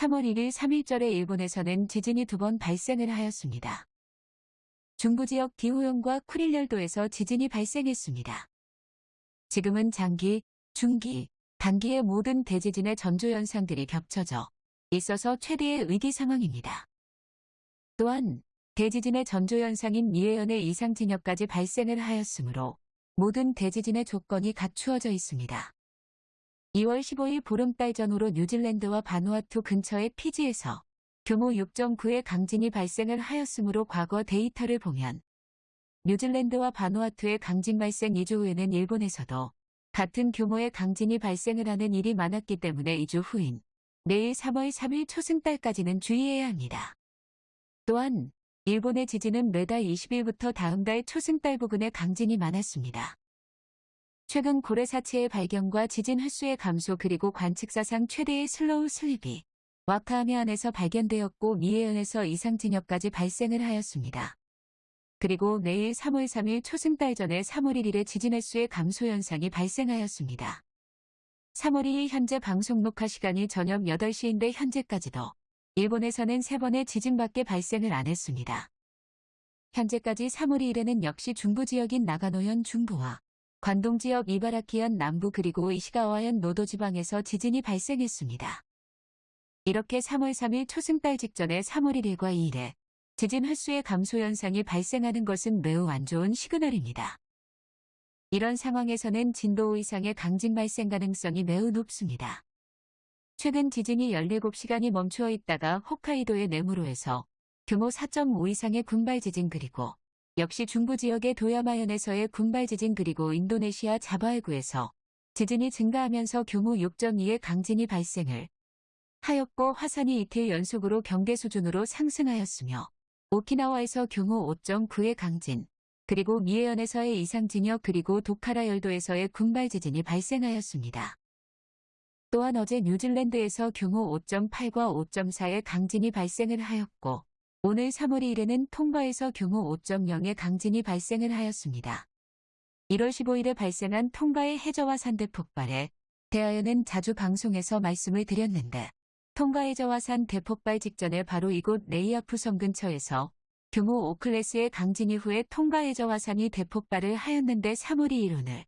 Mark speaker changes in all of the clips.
Speaker 1: 3월 1일 3일절에 일본에서는 지진이 두 번 발생을 하였습니다. 중부지역 디호현과 쿠릴열도에서 지진이 발생했습니다. 지금은 장기, 중기, 단기의 모든 대지진의 전조 현상들이 겹쳐져 있어서 최대의 위기 상황입니다. 또한 대지진의 전조 현상인 미해현의 이상 진역까지 발생을 하였으므로 모든 대지진의 조건이 갖추어져 있습니다. 2월 15일 보름달 전후로 뉴질랜드와 바누아투 근처의 피지에서 규모 6.9의 강진이 발생을 하였으므로 과거 데이터를 보면 뉴질랜드와 바누아투의 강진 발생 2주 후에는 일본에서도 같은 규모의 강진이 발생을 하는 일이 많았기 때문에 2주 후인 내일 3월 3일 초승달까지는 주의해야 합니다. 또한 일본의 지진은 매달 20일부터 다음 달 초승달 부근에 강진이 많았습니다. 최근 고래 사체의 발견과 지진 횟수의 감소 그리고 관측사상 최대의 slow slip이 와카야마현에서 발견되었고 미에현에서 이상 진역까지 발생을 하였습니다. 그리고 내일 3월 3일 초승달 전에 3월 1일에 지진 횟수의 감소 현상이 발생하였습니다. 3월 2일 현재 방송 녹화 시간이 저녁 8시인데 현재까지도 일본에서는 3번의 지진밖에 발생을 안 했습니다. 현재까지 3월 2일에는 역시 중부 지역인 나가노현 중부와 관동 지역 이바라키현 남부 그리고 이시가와현 노도 지방에서 지진이 발생했습니다. 이렇게 3월 3일 초승달 직전에 3월 1일과 2일에 지진 횟수의 감소 현상이 발생하는 것은 매우 안 좋은 시그널입니다. 이런 상황에서는 진도 5 이상의 강진 발생 가능성이 매우 높습니다. 최근 지진이 17시간이 멈추어 있다가 홋카이도의 네무로에서 규모 4.5 이상의 군발 지진 그리고 역시 중부 지역의 도야마현에서의 군발 지진 그리고 인도네시아 자바해구에서 지진이 증가하면서 규모 6.2의 강진이 발생을 하였고 화산이 이틀 연속으로 경계 수준으로 상승하였으며 오키나와에서 규모 5.9의 강진, 그리고 미해현에서의 이상진역 그리고 도카라 열도에서의 군발 지진이 발생하였습니다. 또한 어제 뉴질랜드에서 규모 5.8과 5.4의 강진이 발생을 하였고 오늘 3월 2일에는 통가에서 규모 5.0의 강진이 발생을 하였습니다. 1월 15일에 발생한 통가의 해저화산 대폭발에 대하여는 자주 방송에서 말씀을 드렸는데 통가 해저화산 대폭발 직전에 바로 이곳 네이아푸 섬 근처에서 규모 5클래스의 강진 이후에 통가 해저화산이 대폭발을 하였는데 3월 2일 오늘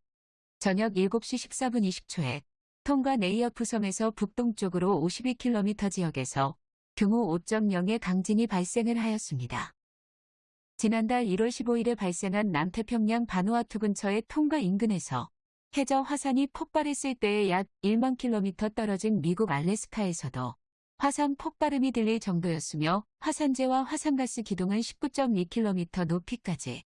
Speaker 1: 저녁 7시 14분 20초에 통가 네이아푸 섬에서 북동쪽으로 52km 지역에서 규모 5.0의 강진이 발생을 하였습니다. 지난달 1월 15일에 발생한 남태평양 바누아투 근처의 통과 인근에서 해저 화산이 폭발했을 때에 약 1만 킬로미터 떨어진 미국 알래스카에서도 화산 폭발음이 들릴 정도였으며 화산재와 화산가스 기둥은 19.2km 높이까지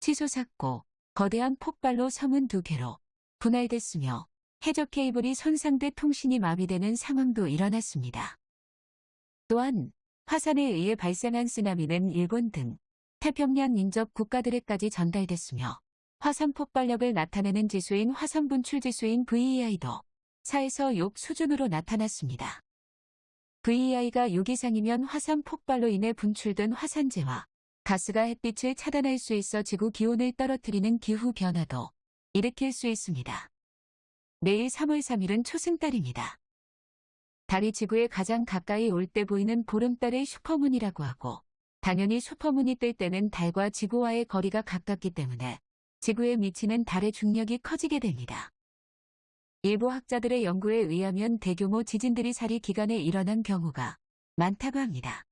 Speaker 1: 치솟았고 거대한 폭발로 섬은 두 개로 분할됐으며 해적 케이블이 손상돼 통신이 마비되는 상황도 일어났습니다. 또한 화산에 의해 발생한 쓰나미는 일본 등 태평양 인접 국가들에까지 전달됐으며 화산 폭발력을 나타내는 지수인 화산 분출 지수인 VEI도 4에서 6 수준으로 나타났습니다. VEI가 6 이상이면 화산 폭발로 인해 분출된 화산재와 가스가 햇빛을 차단할 수 있어 지구 기온을 떨어뜨리는 기후 변화도 일으킬 수 있습니다. 내일 3월 3일은 초승달입니다. 달이 지구에 가장 가까이 올 때 보이는 보름달의 슈퍼문이라고 하고 당연히 슈퍼문이 뜰 때는 달과 지구와의 거리가 가깝기 때문에 지구에 미치는 달의 중력이 커지게 됩니다. 일부 학자들의 연구에 의하면 대규모 지진들이 사리 기간에 일어난 경우가 많다고 합니다.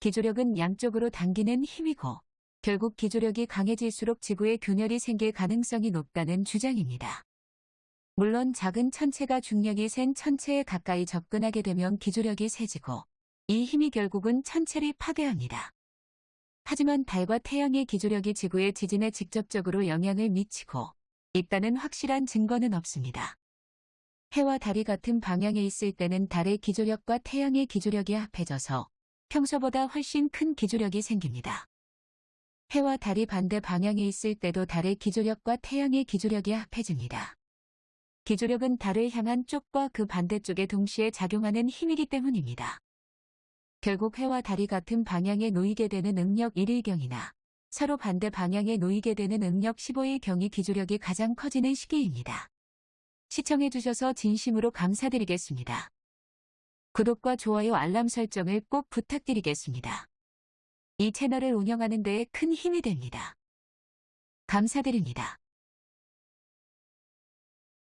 Speaker 1: 기조력은 양쪽으로 당기는 힘이고 결국 기조력이 강해질수록 지구에 균열이 생길 가능성이 높다는 주장입니다. 물론 작은 천체가 중력이 센 천체에 가까이 접근하게 되면 기조력이 세지고 이 힘이 결국은 천체를 파괴합니다. 하지만 달과 태양의 기조력이 지구의 지진에 직접적으로 영향을 미치고 있다는 확실한 증거는 없습니다. 해와 달이 같은 방향에 있을 때는 달의 기조력과 태양의 기조력이 합해져서 평소보다 훨씬 큰 기조력이 생깁니다. 해와 달이 반대 방향에 있을 때도 달의 기조력과 태양의 기조력이 합해집니다. 기조력은 달을 향한 쪽과 그 반대쪽에 동시에 작용하는 힘이기 때문입니다. 결국 해와 달이 같은 방향에 놓이게 되는 응력 1일경이나 서로 반대 방향에 놓이게 되는 응력 15일경이 기조력이 가장 커지는 시기입니다. 시청해주셔서 진심으로 감사드리겠습니다. 구독과 좋아요 알람 설정을 꼭 부탁드리겠습니다. 이 채널을 운영하는 데큰 힘이 됩니다. 감사드립니다.